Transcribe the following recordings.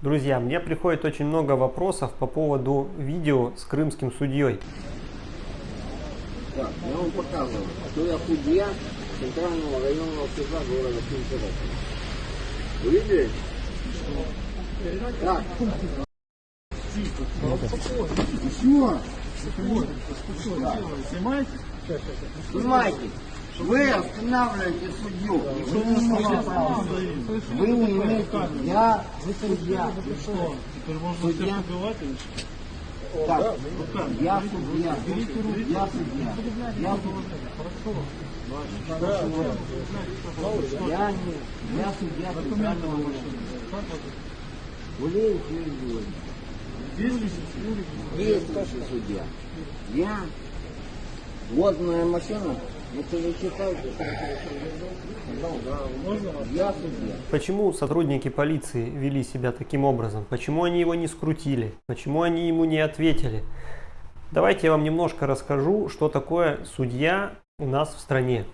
Друзья, мне приходит очень много вопросов по поводу видео с крымским судьей. Так, я вам показываю, что я судья Центрального районного суда города Симферополя. Вы видели? Так. Все. Снимаете? Снимайте. Вы останавливаете судью. Вы не имеете, вы имеете, я, вы судья. Что? Теперь можно Судья. всех убивать или что? Так, я судья. Я судья. Я судья. Я не, я судья Центрального района. Гулеев Юрий Георгиевич. Есть ли Действующий судья. Я. Вот моя машина. Судья. Почему сотрудники полиции вели себя таким образом? Почему они его не скрутили? Почему они ему не ответили? Давайте я вам немножко расскажу, что такое судья у нас в стране.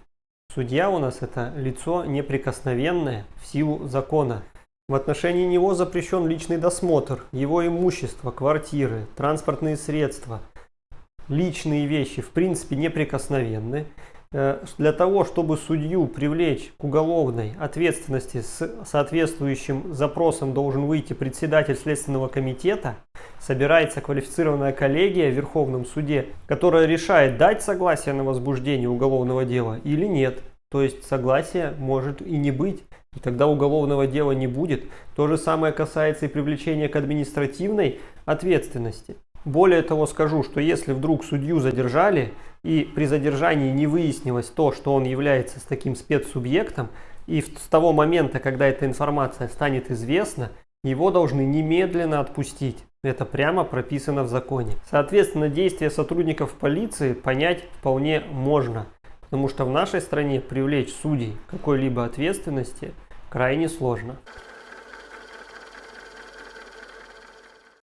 Судья у нас это лицо неприкосновенное в силу закона. В отношении него запрещен личный досмотр, его имущество, квартиры, транспортные средства, личные вещи в принципе неприкосновенны. Э, Для того, чтобы судью привлечь к уголовной ответственности с соответствующим запросом должен выйти председатель Следственного комитета, собирается квалифицированная коллегия в Верховном суде, которая решает, дать согласие на возбуждение уголовного дела или нет. То есть согласия может и не быть, и тогда уголовного дела не будет. То же самое касается и привлечения к административной ответственности. Более того скажу, что если вдруг судью задержали и при задержании не выяснилось то, что он является с таким спецсубъектом, и с того момента, когда эта информация станет известна, его должны немедленно отпустить. Это прямо прописано в законе. Соответственно, действия сотрудников полиции понять вполне можно. Потому что в нашей стране привлечь судей какой-либо ответственности крайне сложно.